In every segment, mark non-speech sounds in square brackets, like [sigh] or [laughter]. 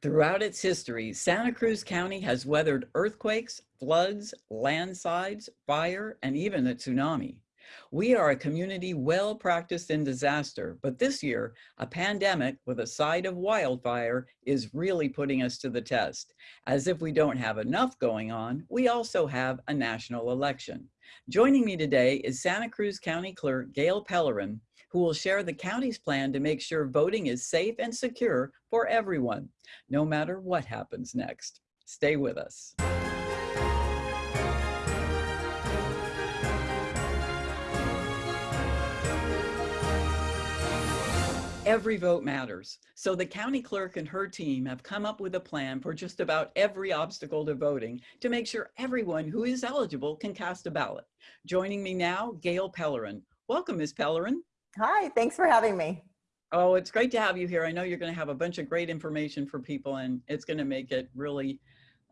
Throughout its history, Santa Cruz County has weathered earthquakes, floods, landslides, fire, and even a tsunami. We are a community well practiced in disaster, but this year, a pandemic with a side of wildfire is really putting us to the test. As if we don't have enough going on, we also have a national election. Joining me today is Santa Cruz County Clerk Gail Pellerin, who will share the county's plan to make sure voting is safe and secure for everyone, no matter what happens next. Stay with us. Every vote matters. So the county clerk and her team have come up with a plan for just about every obstacle to voting to make sure everyone who is eligible can cast a ballot. Joining me now, Gail Pellerin. Welcome, Ms. Pellerin. Hi, thanks for having me. Oh, it's great to have you here. I know you're going to have a bunch of great information for people and it's going to make it really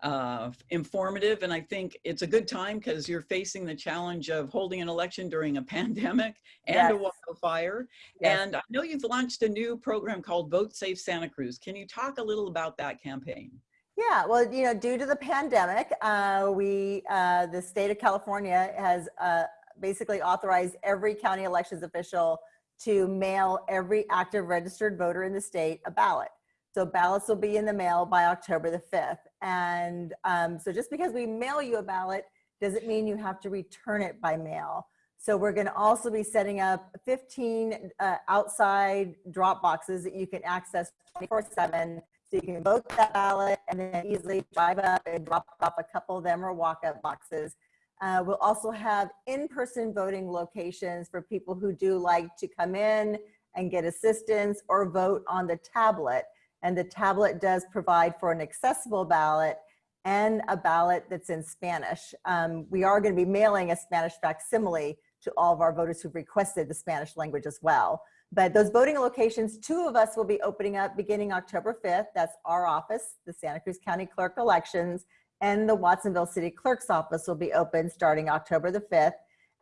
uh, informative. And I think it's a good time because you're facing the challenge of holding an election during a [laughs] pandemic and yes. a wildfire. Yes. And I know you've launched a new program called Vote Safe Santa Cruz. Can you talk a little about that campaign? Yeah, well, you know, due to the pandemic, uh, we, uh, the state of California has uh, basically authorized every county elections official to mail every active registered voter in the state a ballot. So ballots will be in the mail by October the 5th. And um, so just because we mail you a ballot doesn't mean you have to return it by mail. So we're gonna also be setting up 15 uh, outside drop boxes that you can access 24 seven. So you can vote that ballot and then easily drive up and drop off a couple of them or walk up boxes. Uh, we'll also have in-person voting locations for people who do like to come in and get assistance or vote on the tablet. And the tablet does provide for an accessible ballot and a ballot that's in Spanish. Um, we are going to be mailing a Spanish facsimile to all of our voters who've requested the Spanish language as well. But those voting locations, two of us will be opening up beginning October 5th. That's our office, the Santa Cruz County Clerk Elections, and the Watsonville City Clerk's office will be open starting October the 5th.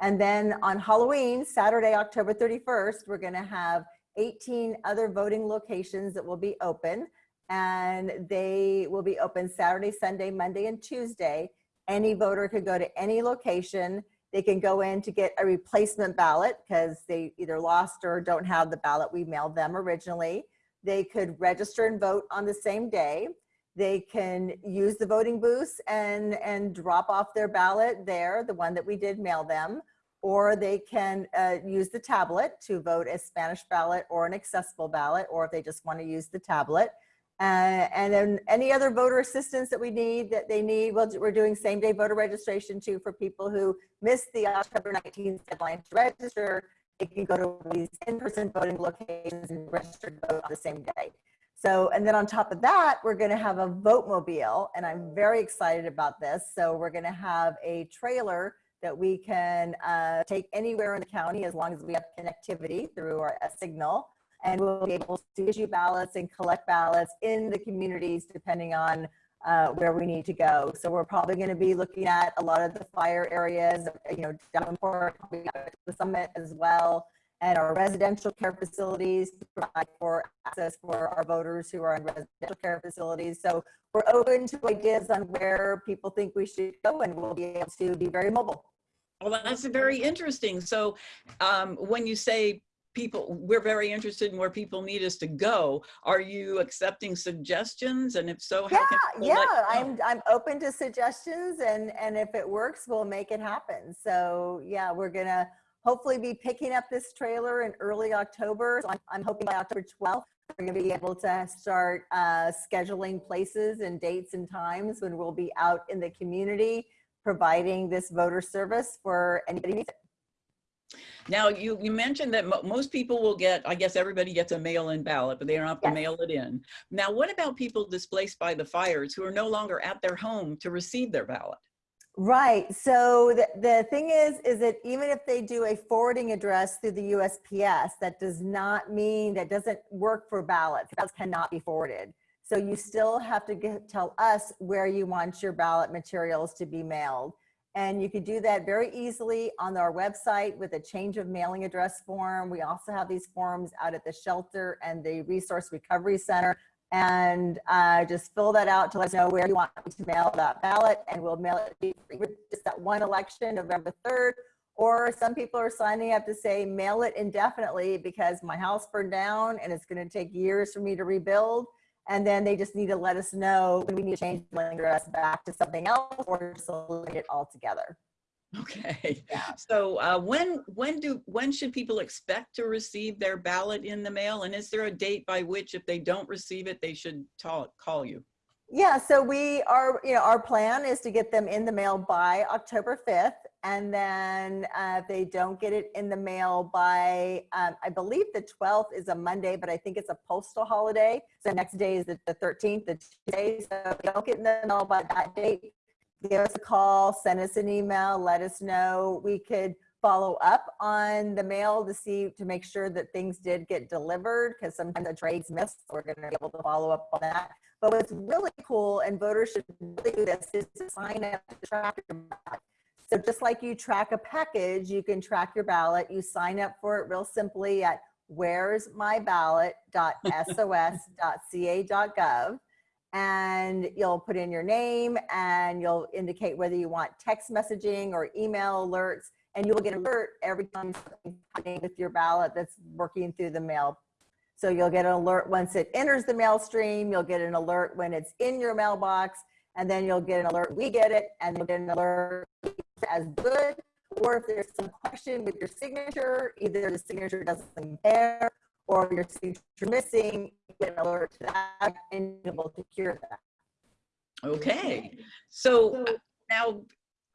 And then on Halloween, Saturday, October 31st, we're gonna have 18 other voting locations that will be open and they will be open Saturday, Sunday, Monday, and Tuesday. Any voter could go to any location. They can go in to get a replacement ballot because they either lost or don't have the ballot we mailed them originally. They could register and vote on the same day. They can use the voting booths and, and drop off their ballot there, the one that we did mail them, or they can uh, use the tablet to vote a Spanish ballot or an accessible ballot, or if they just want to use the tablet. Uh, and then any other voter assistance that we need that they need, well, we're doing same day voter registration too for people who missed the October 19th deadline to register. They can go to these in-person voting locations and register to vote on the same day. So, and then on top of that, we're gonna have a vote mobile and I'm very excited about this. So we're gonna have a trailer that we can uh, take anywhere in the county as long as we have connectivity through our signal. And we'll be able to issue ballots and collect ballots in the communities depending on uh, where we need to go. So we're probably going to be looking at a lot of the fire areas, you know, Davenport, the summit as well, and our residential care facilities to provide for access for our voters who are in residential care facilities. So we're open to ideas on where people think we should go and we'll be able to be very mobile. Well, that's very interesting. So um, when you say people, we're very interested in where people need us to go, are you accepting suggestions? And if so, how yeah, yeah, I'm, I'm open to suggestions and, and if it works, we'll make it happen. So yeah, we're gonna hopefully be picking up this trailer in early October. So I'm, I'm hoping by October 12th, we're gonna be able to start uh, scheduling places and dates and times when we'll be out in the community providing this voter service for anybody who needs it. Now, you, you mentioned that mo most people will get, I guess everybody gets a mail-in ballot, but they don't have to mail it in. Now, what about people displaced by the fires who are no longer at their home to receive their ballot? Right. So the, the thing is, is that even if they do a forwarding address through the USPS, that does not mean, that doesn't work for ballots. Ballots cannot be forwarded. So you still have to get, tell us where you want your ballot materials to be mailed. And you can do that very easily on our website with a change of mailing address form. We also have these forms out at the shelter and the Resource Recovery Center And uh, just fill that out to let us know where you want to mail that ballot and we'll mail it just that one election, November 3rd. Or some people are signing up to say mail it indefinitely because my house burned down and it's going to take years for me to rebuild. And then they just need to let us know when we need to change the address back to something else or just eliminate it altogether. Okay. Yeah. So uh, when when do when should people expect to receive their ballot in the mail? And is there a date by which, if they don't receive it, they should talk, call you? Yeah, so we are, you know, our plan is to get them in the mail by October 5th. And then uh, if they don't get it in the mail by, um, I believe the 12th is a Monday, but I think it's a postal holiday. So next day is the, 13th, the Tuesday. So if they don't get in the mail by that date, give us a call, send us an email, let us know. We could follow up on the mail to see, to make sure that things did get delivered because sometimes the trade's missed. So we're going to be able to follow up on that. But what's really cool, and voters should really do this, is to sign up to track your ballot. So just like you track a package, you can track your ballot. You sign up for it real simply at where'smyballot.sos.ca.gov and you'll put in your name and you'll indicate whether you want text messaging or email alerts and you'll get an alert every time with your ballot that's working through the mail. So you'll get an alert once it enters the mail stream, you'll get an alert when it's in your mailbox, and then you'll get an alert, we get it, and you'll get an alert as good, or if there's some question with your signature, either the signature doesn't compare or your signature missing, you get an alert to that and you'll be able to cure that. Okay. So now,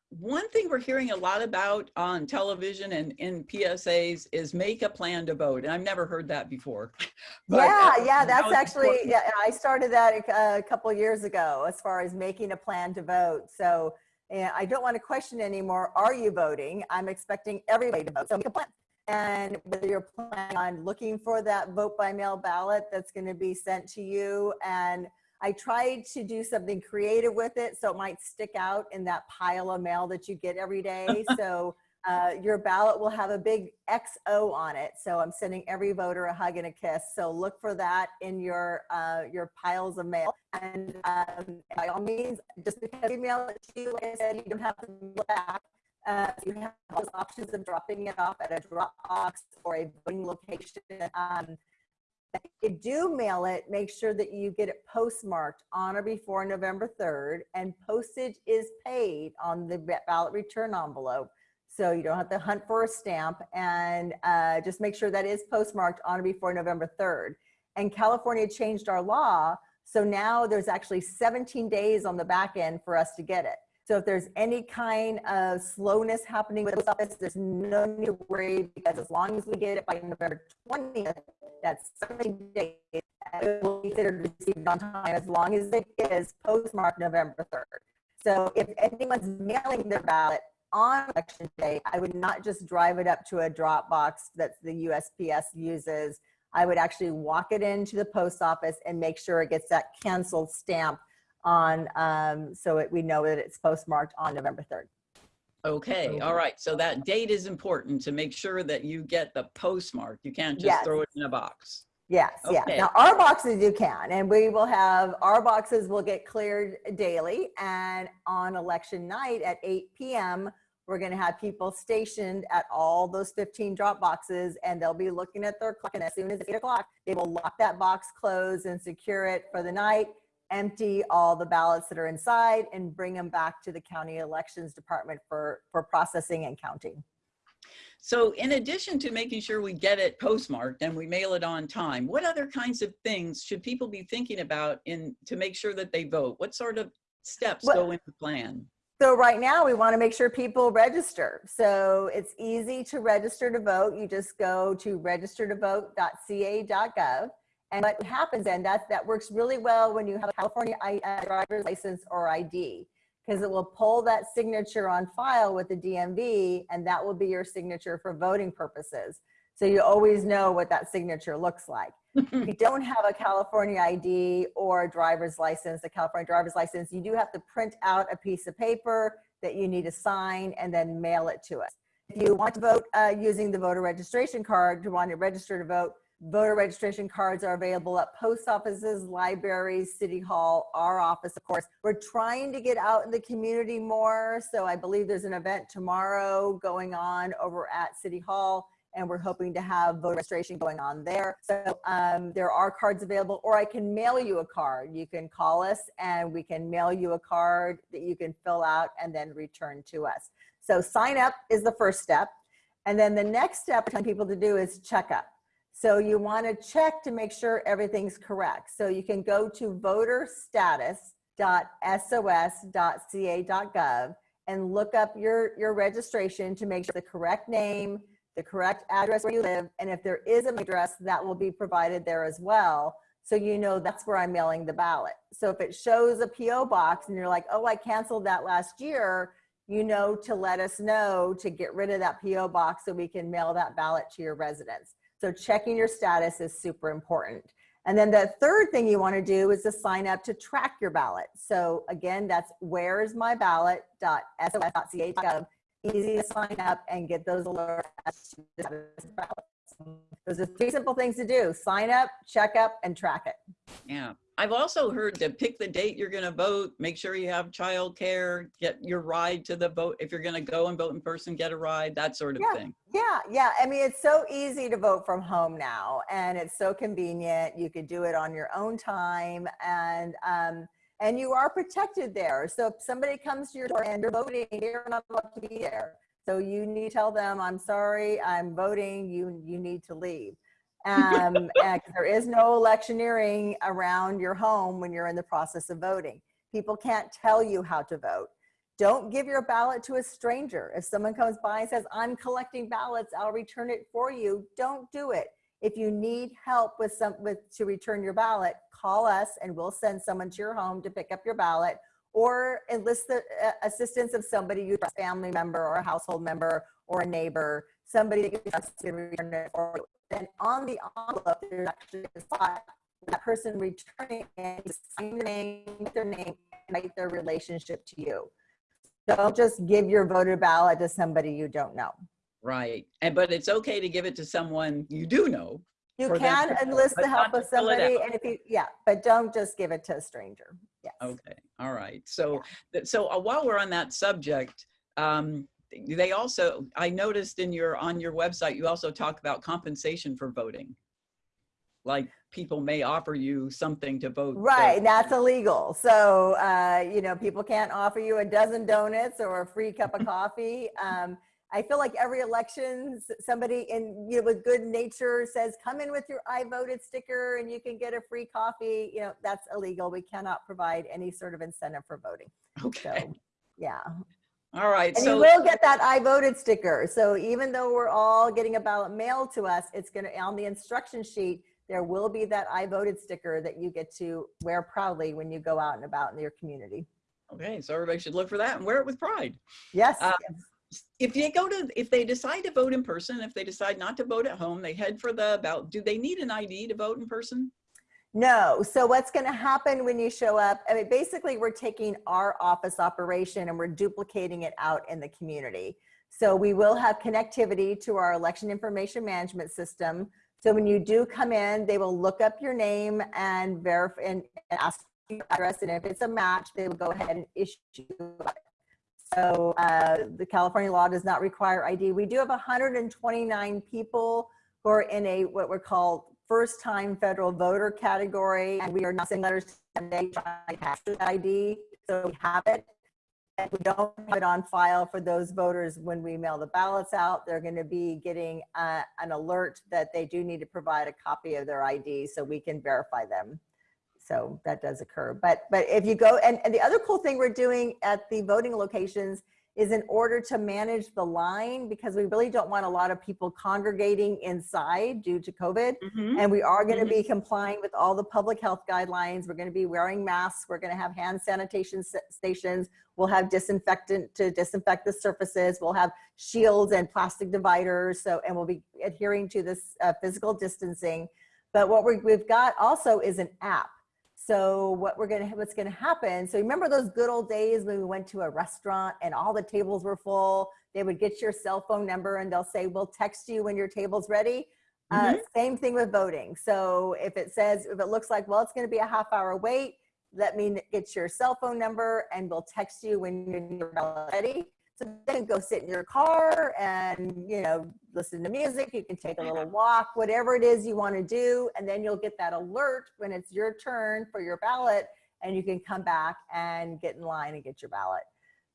one thing we're hearing a lot about on television and in PSAs is make a plan to vote. And I've never heard that before. [laughs] But, yeah, uh, yeah, that's now actually, important. yeah, I started that a, a couple years ago as far as making a plan to vote. So yeah, I don't want to question anymore, are you voting? I'm expecting everybody to vote. So make a plan. And whether you're planning on looking for that vote by mail ballot that's going to be sent to you. And I tried to do something creative with it so it might stick out in that pile of mail that you get every day. [laughs] so uh, your ballot will have a big XO on it. So I'm sending every voter a hug and a kiss. So look for that in your uh, your piles of mail. And um, by all means, just because you mail it to you, like I said, you don't have to look back. Uh, you have those options of dropping it off at a drop box or a voting location. Um, if you do mail it, make sure that you get it postmarked on or before November 3rd and postage is paid on the ballot return envelope. So you don't have to hunt for a stamp and uh, just make sure that is postmarked on or before November 3rd. And California changed our law. So now there's actually 17 days on the back end for us to get it. So if there's any kind of slowness happening with the office, there's no need to worry because as long as we get it by November 20th, that's 17 days, it will be considered received on time as long as it is postmarked November 3rd. So if anyone's mailing their ballot on election day, I would not just drive it up to a drop box that the USPS uses. I would actually walk it into the post office and make sure it gets that canceled stamp on, um, so it, we know that it's postmarked on November 3rd. Okay, all right. So that date is important to make sure that you get the postmark. You can't just Yes. throw it in a box. Yes, yeah. Now our boxes you can, and we will have, our boxes will get cleared daily. And on election night at 8 PM, we're gonna have people stationed at all those 15 drop boxes and they'll be looking at their clock. And as soon as it's eight o'clock, they will lock that box closed and secure it for the night, empty all the ballots that are inside and bring them back to the county elections department for, for processing and counting. So in addition to making sure we get it postmarked and we mail it on time, what other kinds of things should people be thinking about in to make sure that they vote? What sort of steps Well- go into plan? So right now we want to make sure people register. So it's easy to register to vote. You just go to registertovote.ca.gov. And what happens then, that, that works really well when you have a California I- uh, driver's license or ID, because it will pull that signature on file with the DMV and that will be your signature for voting purposes. So you always know what that signature looks like. If you [laughs] don't have a California ID or a driver's license, a California driver's license, you do have to print out a piece of paper that you need to sign and then mail it to us. If you want to vote uh, using the voter registration card, to want to register to vote, Voter registration cards are available at post offices, libraries, city hall, our office, of course. We're trying to get out in the community more. So I believe there's an event tomorrow going on over at city hall and we're hoping to have voter registration going on there. So um, there are cards available or I can mail you a card. You can call us and we can mail you a card that you can fill out and then return to us. So sign up is the first step. And then the next step I tell people to do is check up. So you want to check to make sure everything's correct. So you can go to voterstatus.sos.ca.gov and look up your, your registration to make sure the correct name, the correct address where you live, and if there is an address, that will be provided there as well. So you know that's where I'm mailing the ballot. So if it shows a PO box and you're like, oh, I canceled that last year, you know to let us know to get rid of that PO box so we can mail that ballot to your residence. So checking your status is super important. And then the third thing you want to do is to sign up to track your ballot. So again, that's where'smyballot.sos.ca.gov. Easy to sign up and get those alerts. Those are three simple things to do. Sign up, check up, and track it. Yeah. I've also heard to pick the date you're going to vote, make sure you have childcare, get your ride to the vote. If you're going to go and vote in person, get a ride, that sort of Yeah. thing. Yeah, yeah. I mean, it's so easy to vote from home now, and it's so convenient. You could do it on your own time, and um, and you are protected there. So if somebody comes to your door and you're voting, you're not allowed to be there. So you need to tell them, "I'm sorry, I'm voting. You you need to leave." Um, [laughs] and there is no electioneering around your home when you're in the process of voting. People can't tell you how to vote. Don't give your ballot to a stranger. If someone comes by and says, I'm collecting ballots, I'll return it for you, don't do it. If you need help with some with to return your ballot, call us and we'll send someone to your home to pick up your ballot or enlist the uh, assistance of somebody you trust, family member or a household member or a neighbor, somebody that you trust return it for you. Then on the envelope, there's actually a spot that person returning and sign their name, their name, and write their relationship to you. Don't just give your voter ballot to somebody you don't know. Right. And, but it's okay to give it to someone you do know. You can enlist the help of somebody and if you, yeah, but don't just give it to a stranger. Yes. Okay. All right. So, th- so uh, while we're on that subject, um, they also, I noticed in your, on your website, you also talk about compensation for voting. Like people may offer you something to vote. so- Right, that's illegal. So, uh, you know, people can't offer you a dozen donuts or a free cup of [laughs] coffee. Um, I feel like every election, somebody in, you know, with good nature says, come in with your I voted sticker and you can get a free coffee. You know, that's illegal. We cannot provide any sort of incentive for voting. Okay. So, yeah. All right. And you will get that I voted sticker. So even though we're all getting a ballot mailed to us, it's gonna, on the instruction sheet, there will be that I voted sticker that you get to wear proudly when you go out and about in your community. okay. So everybody should look for that and wear it with pride. Yes, Uh, yes. if they go to if they decide to vote in person if they decide not to vote at home they head for the ballot do they need an id to vote in person No, so what's gonna happen when you show up, I mean, basically, we're taking our office operation and we're duplicating it out in the community. So we will have connectivity to our election information management system. So when you do come in, they will look up your name and verify and ask your address, and if it's a match, they will go ahead and issue. So uh, the California law does not require ID. We do have 129 people who are in a what we're called first time federal voter category and we are not sending letters to them they try to capture the ID so we have it. And we don't have it on file for those voters when we mail the ballots out. They're going to be getting uh, an alert that they do need to provide a copy of their ID so we can verify them. So that does occur. But but if you go and, and the other cool thing we're doing at the voting locations is in order to manage the line because we really don't want a lot of people congregating inside due to COVID. And we are going to be complying with all the public health guidelines. We're going to be wearing masks. We're going to have hand sanitation stations. We'll have disinfectant to disinfect the surfaces. We'll have shields and plastic dividers. So, and we'll be adhering to this uh, physical distancing. But what we we've got also is an app. So what we're gonna, what's gonna happen, so remember those good old days when we went to a restaurant and all the tables were full? They would get your cell phone number and they'll say, we'll text you when your table's ready. Uh, same thing with voting. So if it says, if it looks like, well, it's going to be a half hour wait, let me get your cell phone number and we'll text you when you're ready. So then go sit in your car and, you know, listen to music. You can take a little walk, whatever it is you want to do. And then you'll get that alert when it's your turn for your ballot and you can come back and get in line and get your ballot.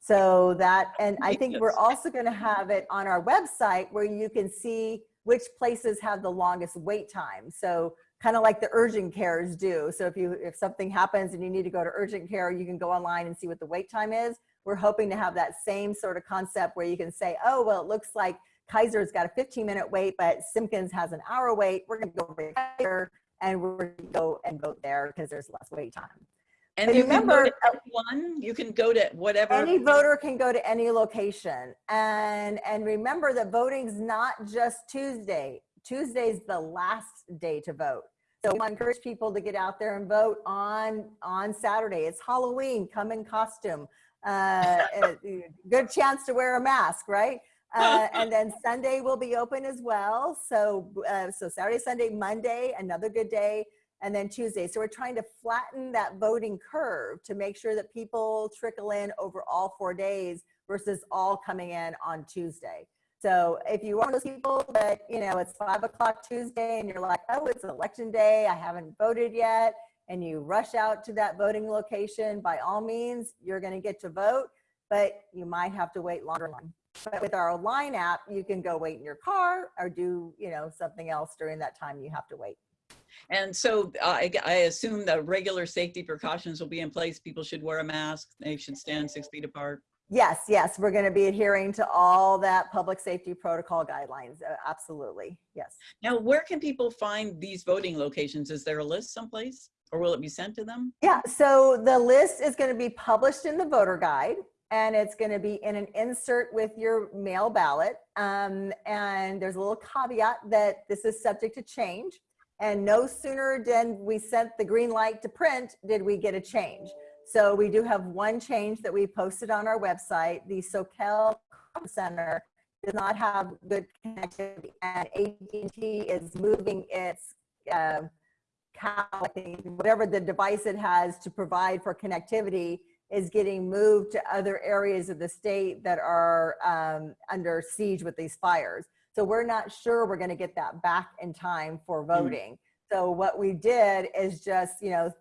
So that, and I think we're also going to have it on our website where you can see which places have the longest wait time. So kind of like the urgent cares do. So if you, if something happens and you need to go to urgent care, you can go online and see what the wait time is. We're hoping to have that same sort of concept where you can say, oh, well, it looks like Kaiser's got a 15 minute wait, but Simpkins has an hour wait. We're going to go over Kaiser and we're going to go and vote there because there's less wait time. And you can go remember, to one, you can go to whatever. Any voter can go to any location. And, and remember that voting's not just Tuesday. Tuesday's the last day to vote. So we encourage people to get out there and vote on, on Saturday. It's Halloween, come in costume. Uh, uh, good chance to wear a mask, right? [laughs] Uh, and then Sunday will be open as well. So, uh, so Saturday, Sunday, Monday, another good day and then Tuesday. So we're trying to flatten that voting curve to make sure that people trickle in over all four days versus all coming in on Tuesday. So if you are one of those people that, you know, it's five o'clock Tuesday and you're like, oh, it's election day, I haven't voted yet, and you rush out to that voting location, by all means, you're gonna get to vote, but you might have to wait longer. But with our line app, you can go wait in your car or do, you know, something else during that time you have to wait. And so uh, I, I assume the regular safety precautions will be in place. People should wear a mask. They should stand six feet apart. Yes, yes, we're going to be adhering to all that public safety protocol guidelines. uh, Absolutely, yes. Now, where can people find these voting locations? Is there a list someplace or will it be sent to them? Yeah, so the list is going to be published in the voter guide and it's going to be in an insert with your mail ballot. Um, and there's a little caveat that this is subject to change. And no sooner than we sent the green light to print did we get a change. So we do have one change that we posted on our website. The Soquel Center does not have good connectivity and AT&T is moving its um, cow, I think, whatever the device it has to provide for connectivity is getting moved to other areas of the state that are um, under siege with these fires. So we're not sure we're going to get that back in time for voting. So what we did is just, you know,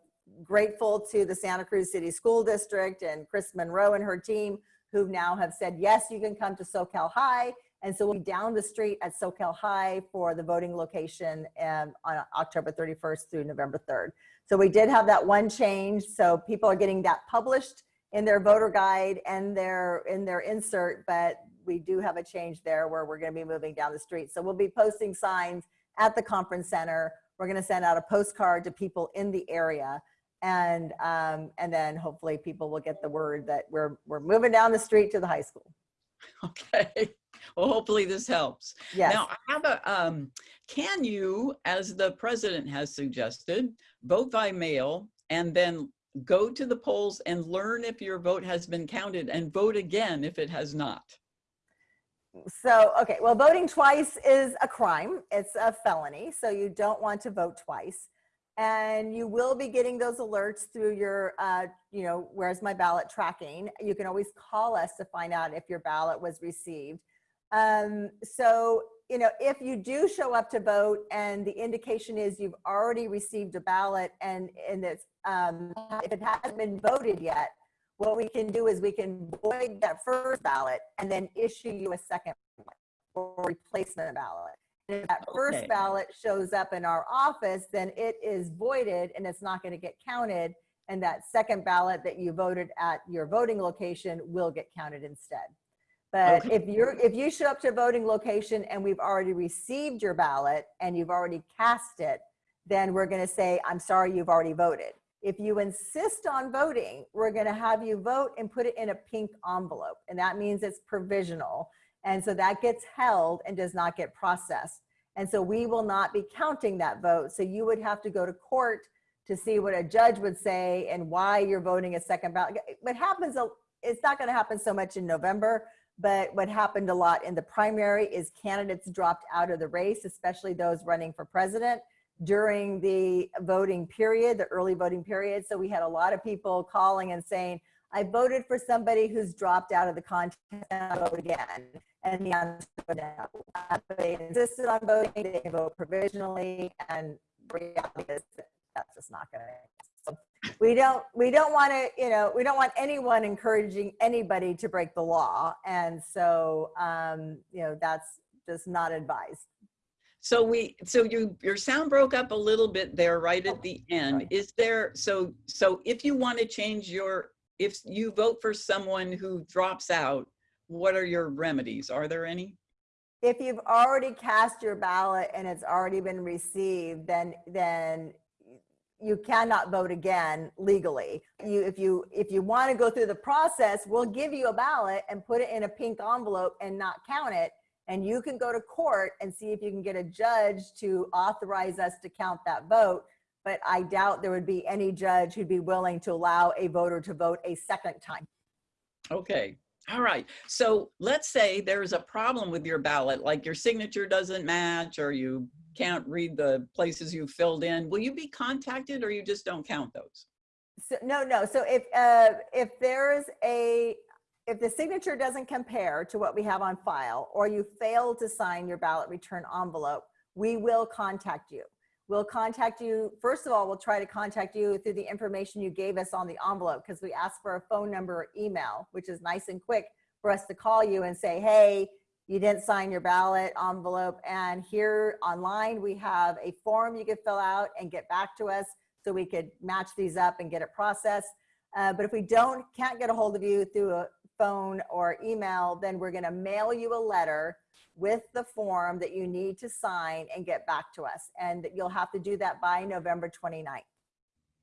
grateful to the Santa Cruz City School District and Kris Munro and her team who now have said, yes, you can come to Soquel High. And so we'll be down the street at Soquel High for the voting location um, on October 31st through November 3rd. So we did have that one change. So people are getting that published in their voter guide and their in their insert, but we do have a change there where we're going to be moving down the street. So we'll be posting signs at the conference center. We're going to send out a postcard to people in the area. And, um, and then hopefully people will get the word that we're, we're moving down the street to the high school. [laughs] Okay. Well, hopefully this helps. Yes. Now, I have a, um, can you, as the president has suggested, vote by mail and then go to the polls and learn if your vote has been counted and vote again if it has not? So, okay, well, voting twice is a crime. It's a felony, so you don't want to vote twice. And you will be getting those alerts through your, uh, you know, where's my ballot tracking. You can always call us to find out if your ballot was received. Um, so, you know, if you do show up to vote and the indication is you've already received a ballot and, and it's, um, if it hasn't been voted yet, what we can do is we can void that first ballot and then issue you a second or replacement ballot. And if that Okay. first ballot shows up in our office, then it is voided and it's not going to get counted. And that second ballot that you voted at your voting location will get counted instead. But Okay. if you're if you show up to a voting location and we've already received your ballot and you've already cast it, then we're going to say, I'm sorry, you've already voted. If you insist on voting, we're going to have you vote and put it in a pink envelope. And that means it's provisional. And so that gets held and does not get processed. And so we will not be counting that vote. So you would have to go to court to see what a judge would say and why you're voting a second ballot. What happens, a- it's not going to happen so much in November, But what happened a lot in the primary is candidates dropped out of the race, especially those running for president during the voting period, the early voting period. So we had a lot of people calling and saying, I voted for somebody who's dropped out of the contest and I'll vote again. And the answer was no. They insisted on voting, they vote provisionally, and reality is that that's just not gonna. So we don't, we don't want to, you know, we don't want anyone encouraging anybody to break the law. And so, um, you know, that's just not advised. So we, so you, your sound broke up a little bit there right at the end. sorry. Is there, so, so if you want to change your, if you vote for someone who drops out, what are your remedies? Are there any? if you've already cast your ballot and it's already been received, then, then you cannot vote again legally. You, if you, if you want to go through the process, we'll give you a ballot and put it in a pink envelope and not count it. And you can go to court and see if you can get a judge to authorize us to count that vote. But I doubt there would be any judge who'd be willing to allow a voter to vote a second time. Okay, all right. So let's say there's a problem with your ballot, like your signature doesn't match or you can't read the places you filled in. Will you be contacted or you just don't count those? So, no, no. So if, uh, if there's a, if the signature doesn't compare to what we have on file, or you fail to sign your ballot return envelope, we will contact you. We'll contact you. First of all, we'll try to contact you through the information you gave us on the envelope because we asked for a phone number or email, which is nice and quick for us to call you and say, hey, you didn't sign your ballot envelope. And here online, we have a form you could fill out and get back to us so we could match these up and get it processed. Uh, but if we don't, can't get a hold of you through a phone or email, then we're gonna mail you a letter with the form that you need to sign and get back to us. And that you'll have to do that by November 29th.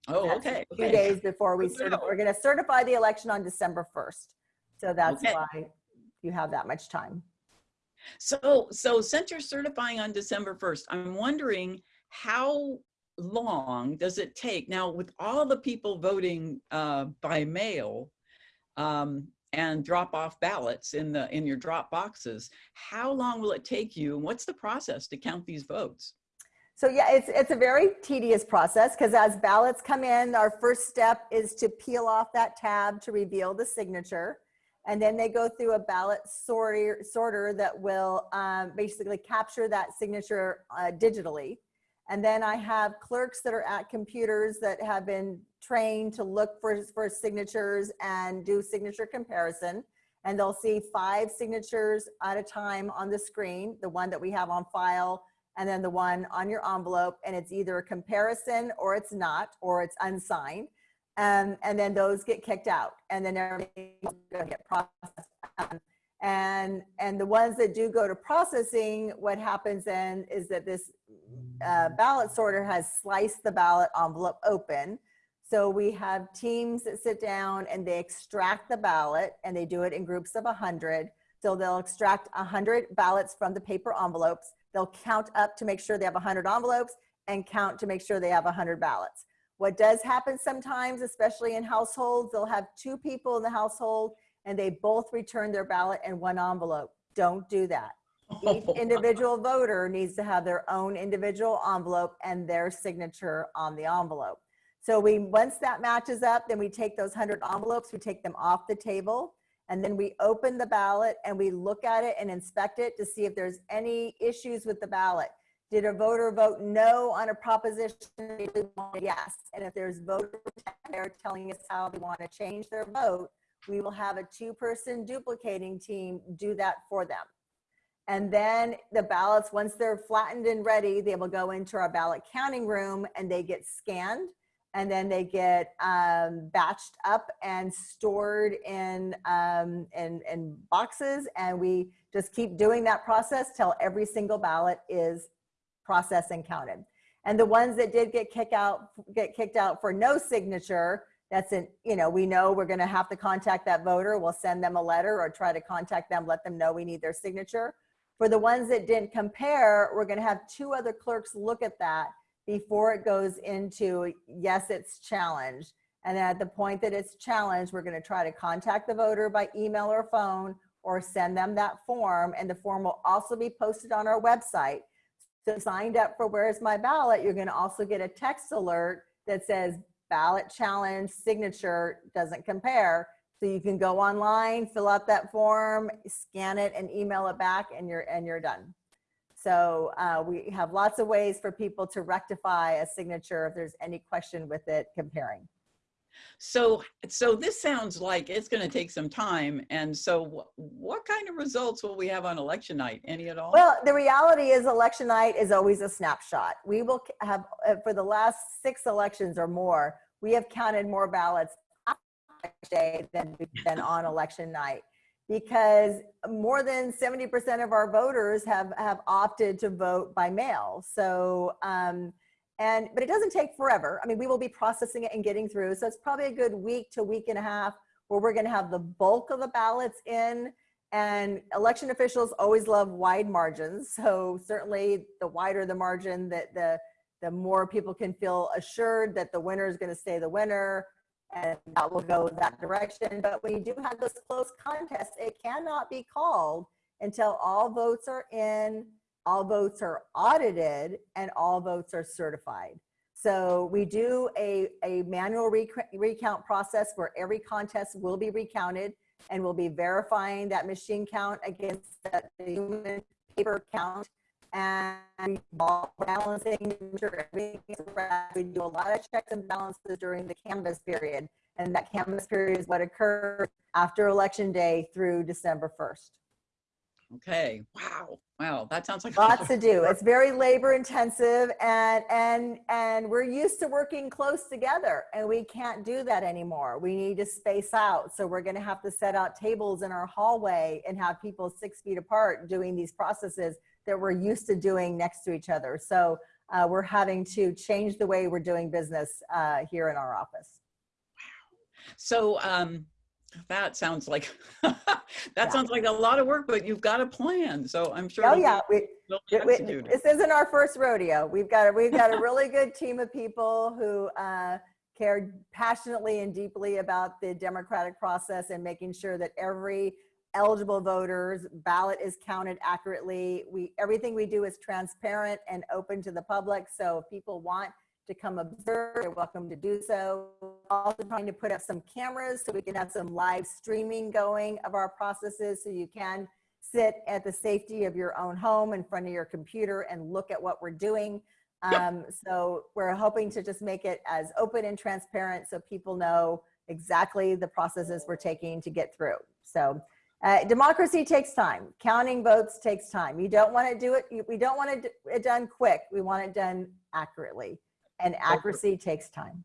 Oh, That's okay. Two okay. days before we certify. We're gonna certify the election on December 1st. So that's Okay. why you have that much time. So, so since you're certifying on December 1st, I'm wondering how long does it take now with all the people voting uh, by mail um, and drop off ballots in the in your drop boxes? How long will it take you? And what's the process to count these votes? So yeah, it's, it's a very tedious process because as ballots come in, our first step is to peel off that tab to reveal the signature. And then they go through a ballot sorter, sorter that will um, basically capture that signature uh, digitally. And then I have clerks that are at computers that have been trained to look for, for signatures and do signature comparison. And they'll see five signatures at a time on the screen, the one that we have on file, and then the one on your envelope. And it's either a comparison or it's not or it's unsigned. Um, and then those get kicked out. And then everything will get processed. Um, and and the ones that do go to processing what happens then is that this uh, ballot sorter has sliced the ballot envelope open. So we have teams that sit down and they extract the ballot and they do it in groups of 100 so they'll extract 100 ballots from the paper envelopes. They'll count up to make sure they have 100 envelopes and count to make sure they have 100 ballots. What does happen sometimes, especially in households, they'll have two people in the household and they both return their ballot in one envelope. Don't do that. Each [laughs] individual voter needs to have their own individual envelope and their signature on the envelope. So we, once that matches up, then we take those 100 envelopes, we take them off the table, and then we open the ballot and we look at it and inspect it to see if there's any issues with the ballot. Did a voter vote no on a proposition? They did vote Yes. And if there's voter there telling us how they want to change their vote, we will have a two-person duplicating team do that for them. And then the ballots, once they're flattened and ready, they will go into our ballot counting room and they get scanned and then they get um, batched up and stored in, um, in, in boxes. And we just keep doing that process till every single ballot is processed and counted. And the ones that did get kicked out, get kicked out for no signature, that's an, you know, we know we're gonna have to contact that voter. We'll send them a letter or try to contact them, let them know we need their signature. For the ones that didn't compare, we're gonna have two other clerks look at that before it goes into, yes, it's challenged. And at the point that it's challenged, we're gonna try to contact the voter by email or phone or send them that form and the form will also be posted on our website. So signed up for Where's My Ballot, you're gonna also get a text alert that says ballot challenge signature doesn't compare. So you can go online, fill out that form, scan it and email it back and you're, and you're done. So uh, we have lots of ways for people to rectify a signature if there's any question with it comparing. So, so this sounds like it's going to take some time. And so wh- what kind of results will we have on election night? Any at all? Well, the reality is election night is always a snapshot. We will have, uh, for the last six elections or more, we have counted more ballots day than been [laughs] on election night. Because more than 70% of our voters have, have opted to vote by mail. So, um, and, but it doesn't take forever. I mean, we will be processing it and getting through. So it's probably a good week to week and a half where we're gonna have the bulk of the ballots in and election officials always love wide margins. So certainly the wider the margin that the, the more people can feel assured that the winner is gonna stay the winner and that will go that direction. But when you do have this close contest, it cannot be called until all votes are in, all votes are audited, and all votes are certified. So we do a, a manual rec- recount process where every contest will be recounted and we'll be verifying that machine count against the human paper count and balancing. We do a lot of checks and balances during the canvass period. And that canvass period is what occurs after election day through December 1st. Okay. Wow. Wow. That sounds like a lot Lots to do. It's very labor intensive and, and, and we're used to working close together and we can't do that anymore. We need to space out. So we're gonna have to set out tables in our hallway and have people six feet apart doing these processes that we're used to doing next to each other. So uh, we're having to change the way we're doing business uh, here in our office. Wow. So um, that sounds like [laughs] that Yeah. sounds like a lot of work, but you've got a plan. So I'm sure. Oh yeah, we, we- This isn't our first rodeo. We've got a, we've got a really [laughs] good team of people who uh, care passionately and deeply about the democratic process and making sure that every eligible voter's ballot is counted accurately. We everything we do is transparent and open to the public. So if people want to come observe, you're welcome to do so. Also trying to put up some cameras so we can have some live streaming going of our processes so you can sit at the safety of your own home in front of your computer and look at what we're doing. Um, so we're hoping to just make it as open and transparent so people know exactly the processes we're taking to get through. So uh, democracy takes time. Counting votes takes time. You don't want to do it. We don't want it, it done quick. We want it done accurately and accuracy takes time.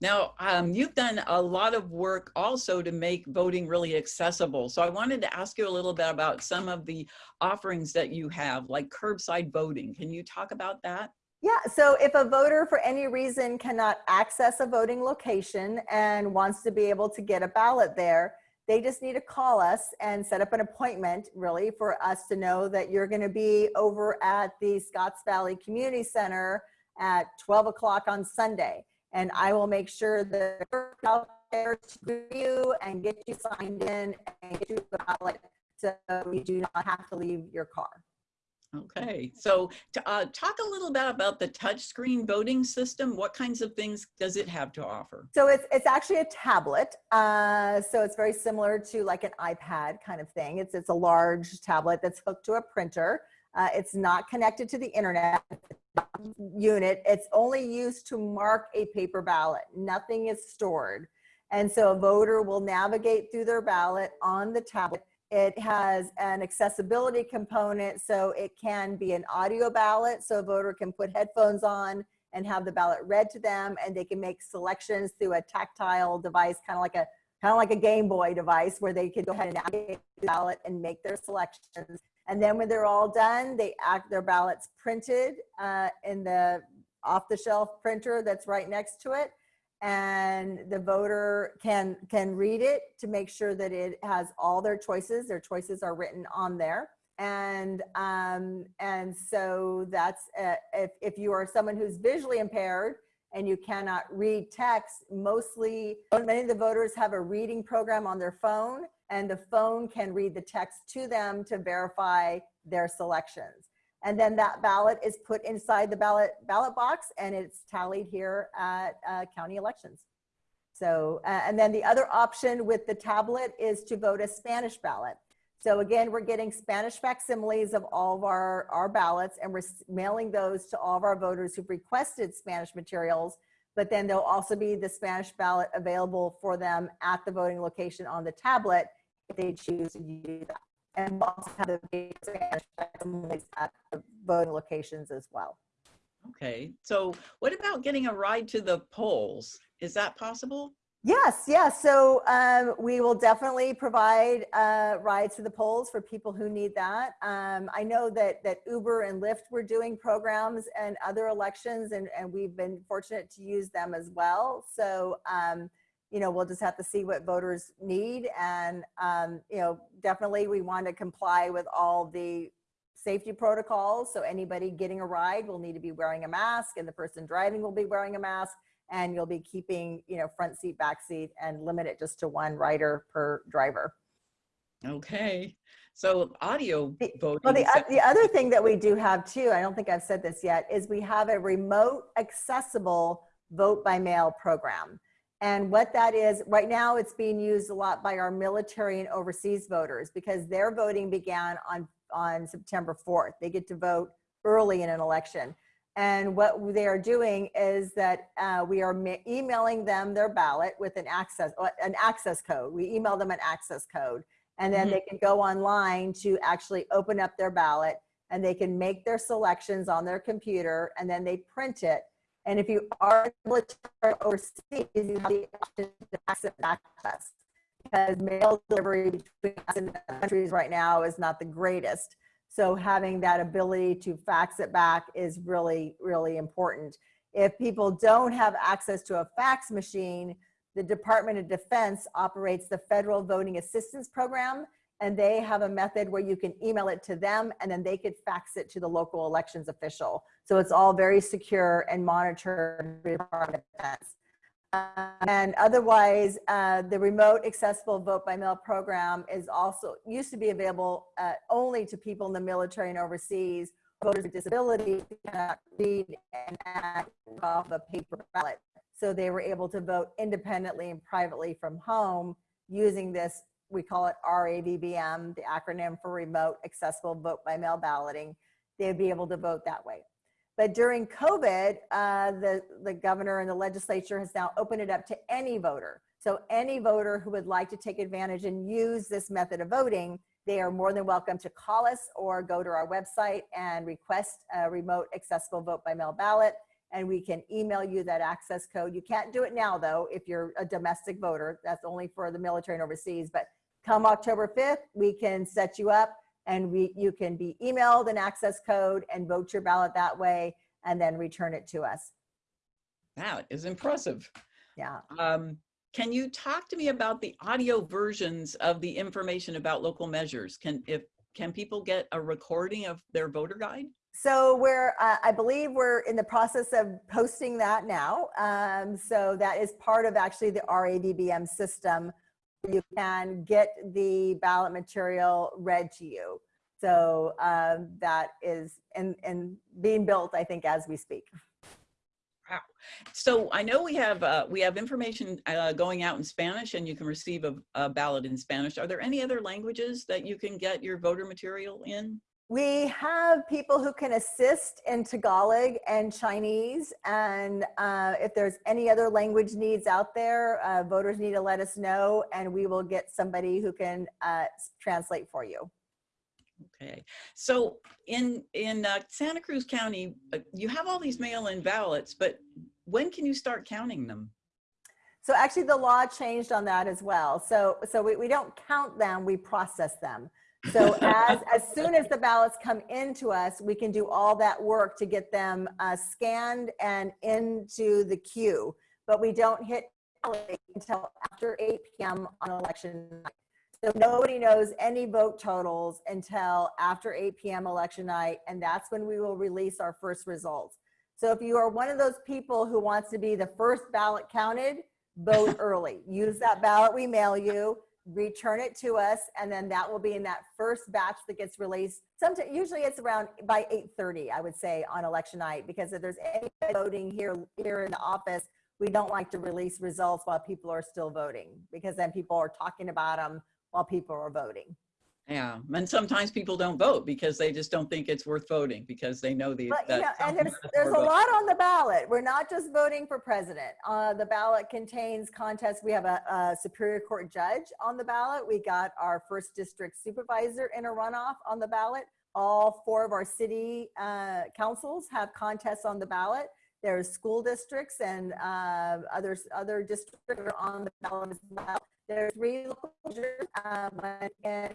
Now, um, you've done a lot of work also to make voting really accessible. So I wanted to ask you a little bit about some of the offerings that you have, like curbside voting. Can you talk about that? Yeah, so if a voter for any reason cannot access a voting location and wants to be able to get a ballot there, they just need to call us and set up an appointment really for us to know that you're gonna be over at the Scotts Valley Community Center at 12 o'clock on Sunday. And I will make sure that out there to you and get you signed in and get you a ballot so you do not have to leave your car. Okay, so to, uh, talk a little bit about the touchscreen voting system. What kinds of things does it have to offer? So it's it's actually a tablet. Uh, so it's very similar to like an iPad kind of thing. It's it's a large tablet that's hooked to a printer. Uh, it's not connected to the internet unit. It's only used to mark a paper ballot. Nothing is stored. And so a voter will navigate through their ballot on the tablet. It has an accessibility component, so it can be an audio ballot, so a voter can put headphones on and have the ballot read to them, and they can make selections through a tactile device, kind of like a kind of like a Game Boy device, where they could go ahead and navigate the ballot and make their selections. And then when they're all done, they act their ballots printed uh, in the off-the-shelf printer that's right next to it. And the voter can can read it to make sure that it has all their choices. Their choices are written on there. And um and so that's uh, if, if you are someone who's visually impaired and you cannot read text mostly many of the voters have a reading program on their phone and the phone can read the text to them to verify their selections. And then that ballot is put inside the ballot ballot box and it's tallied here at uh, county elections. So, uh, and then the other option with the tablet is to vote a Spanish ballot. So again, we're getting Spanish facsimiles of all of our, our ballots and we're mailing those to all of our voters who've requested Spanish materials. But then there'll also be the Spanish ballot available for them at the voting location on the tablet they choose to use that. And we'll also have the at the voting locations as well. Okay, so what about getting a ride to the polls? Is that possible? Yes, yes. So um, we will definitely provide uh, rides to the polls for people who need that. Um, I know that that Uber and Lyft were doing programs and other elections, and, and we've been fortunate to use them as well. So um, you know, we'll just have to see what voters need, and um, you know, definitely we want to comply with all the safety protocols. So anybody getting a ride will need to be wearing a mask, and the person driving will be wearing a mask and you'll be keeping, you know, front seat, back seat, and limit it just to one rider per driver. Okay, so audio The- voting. Well, the, oth- the other thing that we do have too, I don't think I've said this yet, is we have a remote accessible vote by mail program. And what that is, right now it's being used a lot by our military and overseas voters because their voting began on, on September 4th. They get to vote early in an election. And what they are doing is that uh, we are emailing them their ballot with an access, uh, an access code. We email them an access code and then Mhm. they can go online to actually open up their ballot and they can make their selections on their computer and then they print it. And if you are military overseas, you have the option to access access because mail delivery between us and countries right now is not the greatest. So having that ability to fax it back is really, really important. If people don't have access to a fax machine, the Department of Defense operates the Federal Voting Assistance Program, and they have a method where you can email it to them and then they could fax it to the local elections official. So it's all very secure and monitored. Uh, and otherwise, uh, the remote accessible vote by mail program is also used to be available uh, only to people in the military and overseas. Voters with disabilities cannot read and act off a paper ballot. So they were able to vote independently and privately from home using this, we call it RAVBM, the acronym for Remote Accessible Vote by Mail Balloting. They'd be able to vote that way. But during COVID, uh, the, the governor and the legislature has now opened it up to any voter. So any voter who would like to take advantage and use this method of voting, they are more than welcome to call us or go to our website and request a remote accessible vote by mail ballot. And we can email you that access code. You can't do it now though, if you're a domestic voter, that's only for the military and overseas. But come October 5th, we can set you up and we, you can be emailed an access code and vote your ballot that way and then return it to us. That is impressive. Yeah. Um, can you talk to me about the audio versions of the information about local measures? Can if can people get a recording of their voter guide? So we're, uh, I believe we're in the process of posting that now. Um, so that is part of actually the RAVBM system. You can get the ballot material read to you. So um, that is in, in being built, I think, as we speak. Wow. So I know we have uh, we have information uh, going out in Spanish, and you can receive a, a ballot in Spanish. Are there any other languages that you can get your voter material in? We have people who can assist in Tagalog and Chinese. And uh, if there's any other language needs out there, uh, voters need to let us know and we will get somebody who can uh, translate for you. Okay, so in in uh, Santa Cruz County, uh, you have all these mail-in ballots, but when can you start counting them? So actually the law changed on that as well. So, so we, we don't count them, we process them. So as, as soon as the ballots come into us, we can do all that work to get them uh, scanned and into the queue. But we don't hit until after 8 PM on election night. So nobody knows any vote totals until after 8 PM election night, and that's when we will release our first results. So if you are one of those people who wants to be the first ballot counted, vote early. Use that ballot we mail you. Return it to us, and then that will be in that first batch that gets released. Sometimes, usually it's around by 8:30, I would say, on election night, because if there's any voting here here in the office, we don't like to release results while people are still voting, because then people are talking about them while people are voting. Yeah, and sometimes people don't vote because they just don't think it's worth voting because they know the. But, you know, and there's, there's a lot on the ballot. We're not just voting for president. Uh, the ballot contains contests. We have a, a Superior Court judge on the ballot. We got our first district supervisor in a runoff on the ballot. All four of our city uh, councils have contests on the ballot. There's school districts and uh, others, other districts are on the ballot as well. There's three local measures, um, and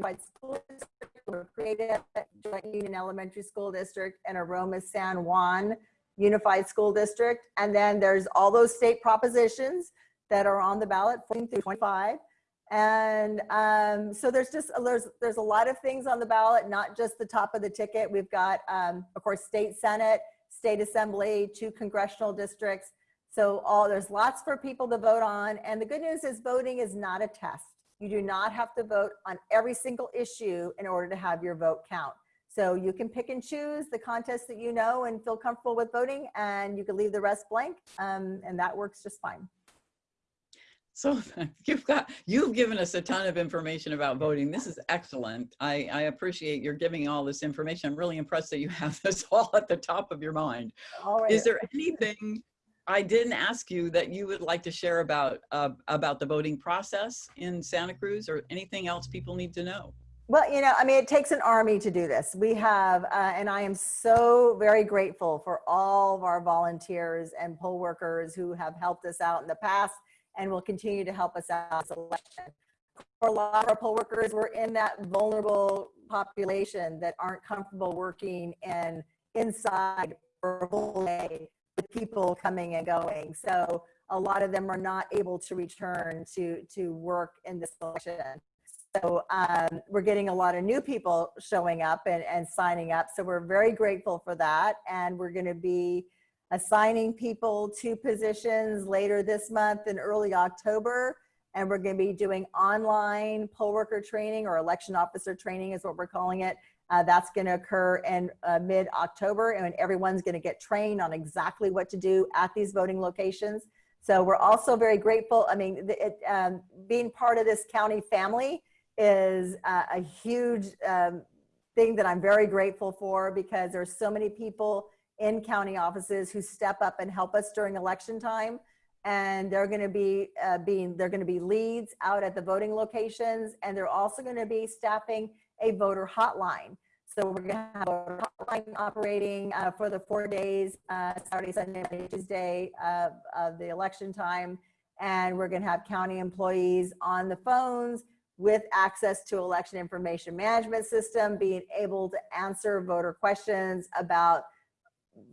by school district were created at Joint Union Elementary School District and Aromas San Juan Unified School District. And then there's all those state propositions that are on the ballot, 14 through 25. And um, so there's just, there's, there's a lot of things on the ballot, not just the top of the ticket. We've got, um, of course, state senate, state assembly, two congressional districts. So all, there's lots for people to vote on. And the good news is voting is not a test. You do not have to vote on every single issue in order to have your vote count. So you can pick and choose the contest that you know and feel comfortable with voting and you can leave the rest blank um, and that works just fine. So [laughs] you've got, you've given us a ton of information about voting. This is excellent. I, I appreciate your giving all this information. I'm really impressed that you have [laughs] this all at the top of your mind. All right. Is there anything I didn't ask you that you would like to share about, uh, about the voting process in Santa Cruz or anything else people need to know? Well, you know, I mean, it takes an army to do this. We have, uh, and I am so very grateful for all of our volunteers and poll workers who have helped us out in the past and will continue to help us out this election. For a lot of our poll workers, we're in that vulnerable population that aren't comfortable working and inside day with people coming and going. So a lot of them are not able to return to, to work in this election. So um, we're getting a lot of new people showing up and, and signing up. So we're very grateful for that. And we're going to be assigning people to positions later this month in early October. And we're going to be doing online poll worker training or election officer training is what we're calling it. Uh, that's going to occur in uh, mid-October and everyone's going to get trained on exactly what to do at these voting locations. So we're also very grateful. I mean, it, um, being part of this county family is uh, a huge um, thing that I'm very grateful for because there's so many people in county offices who step up and help us during election time. And they're going to be uh, being, they're going to be leads out at the voting locations. And they're also going to be staffing a voter hotline. So we're going to have a hotline operating uh, for the four days, uh, Saturday, Sunday, Monday, Tuesday of, of the election time. And we're going to have county employees on the phones with access to election information management system, being able to answer voter questions about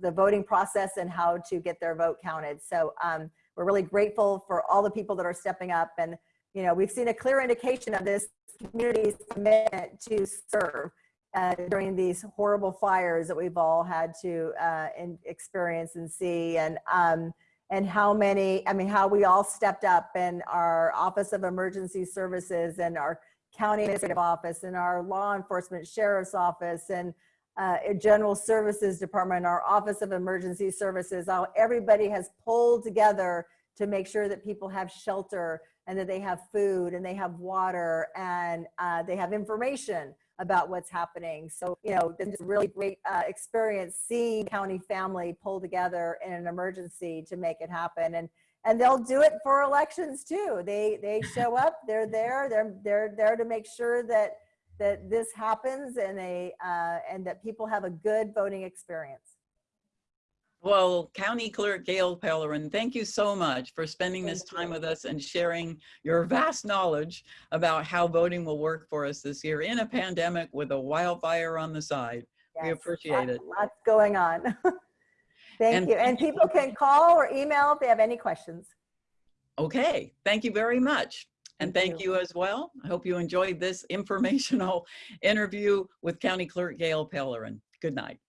the voting process and how to get their vote counted. So um, we're really grateful for all the people that are stepping up. And, you know, we've seen a clear indication of this community's commitment to serve uh, during these horrible fires that we've all had to uh, in, experience and see. And, um, and how many, I mean, how we all stepped up in our Office of Emergency Services and our County Administrative Office and our Law Enforcement Sheriff's Office and uh, General Services Department, our Office of Emergency Services, how everybody has pulled together to make sure that people have shelter and that they have food and they have water and uh, they have information about what's happening. So, you know, it's a really great uh, experience seeing county family pull together in an emergency to make it happen. And and they'll do it for elections too. They they show up, they're there, they're they're there to make sure that that this happens and they uh, and that people have a good voting experience. Well, County Clerk Gail Pellerin, thank you so much for spending this time you. with us and sharing your vast knowledge about how voting will work for us this year in a pandemic with a wildfire on the side. We appreciate lot- it. Lots going on. [laughs] Thank And you. And people can call or email if they have any questions. Okay, thank you very much. And Thank thank you as well. I hope you enjoyed this informational [laughs] interview with County Clerk Gail Pellerin. Good night.